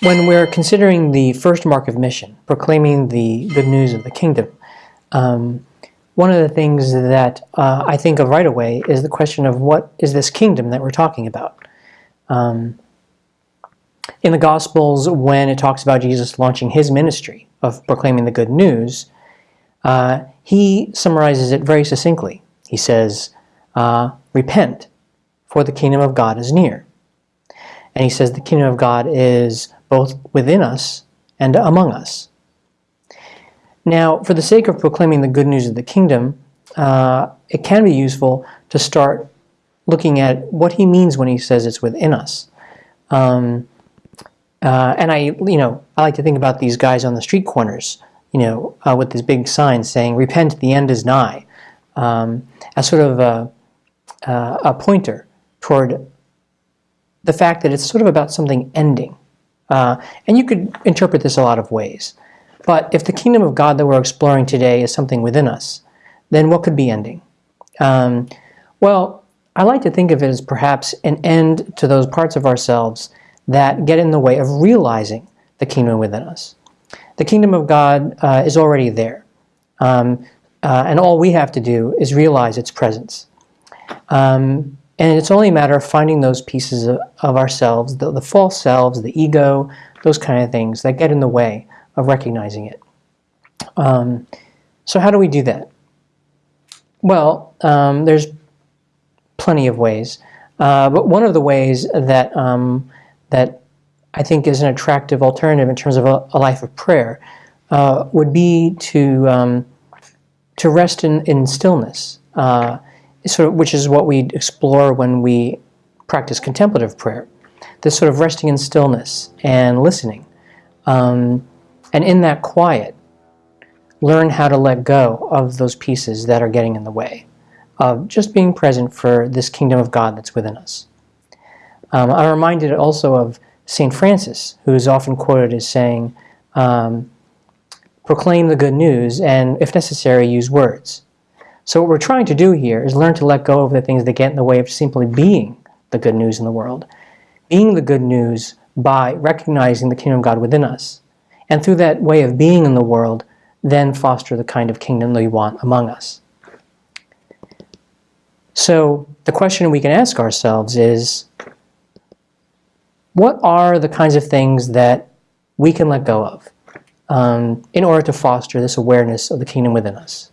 when we're considering the first mark of mission, proclaiming the good news of the kingdom, um, one of the things that uh, I think of right away is the question of what is this kingdom that we're talking about? Um, in the Gospels, when it talks about Jesus launching his ministry of proclaiming the good news, uh, he summarizes it very succinctly. He says, uh, Repent, for the kingdom of God is near. And he says the kingdom of God is both within us and among us. Now, for the sake of proclaiming the good news of the kingdom, uh, it can be useful to start looking at what he means when he says it's within us. Um, uh, and I, you know, I like to think about these guys on the street corners, you know, uh, with this big sign saying "Repent, the end is nigh," um, as sort of a, uh, a pointer toward the fact that it's sort of about something ending. Uh, and you could interpret this a lot of ways. But if the kingdom of God that we're exploring today is something within us, then what could be ending? Um, well, I like to think of it as perhaps an end to those parts of ourselves that get in the way of realizing the kingdom within us. The kingdom of God uh, is already there. Um, uh, and all we have to do is realize its presence. Um, and it's only a matter of finding those pieces of, ourselves, the, the, false selves, the ego, those kind of things that get in the way of recognizing it. Um, so how do we do that? Well, um, there's plenty of ways. Uh, but one of the ways that um, that I think is an attractive alternative in terms of a, a life of prayer uh, would be to um, to rest in, in stillness, uh, sort of, which is what we explore when we practice contemplative prayer. This sort of resting in stillness and listening, um, and in that quiet, learn how to let go of those pieces that are getting in the way of just being present for this kingdom of God that's within us. Um, I'm reminded also of St. Francis, who is often quoted as saying, um, proclaim the good news and, if necessary, use words. So what we're trying to do here is learn to let go of the things that get in the way of simply being the good news in the world. Being the good news by recognizing the kingdom of God within us. And through that way of being in the world, then foster the kind of kingdom that we want among us. So the question we can ask ourselves is, what are the kinds of things that we can let go of um, in order to foster this awareness of the kingdom within us?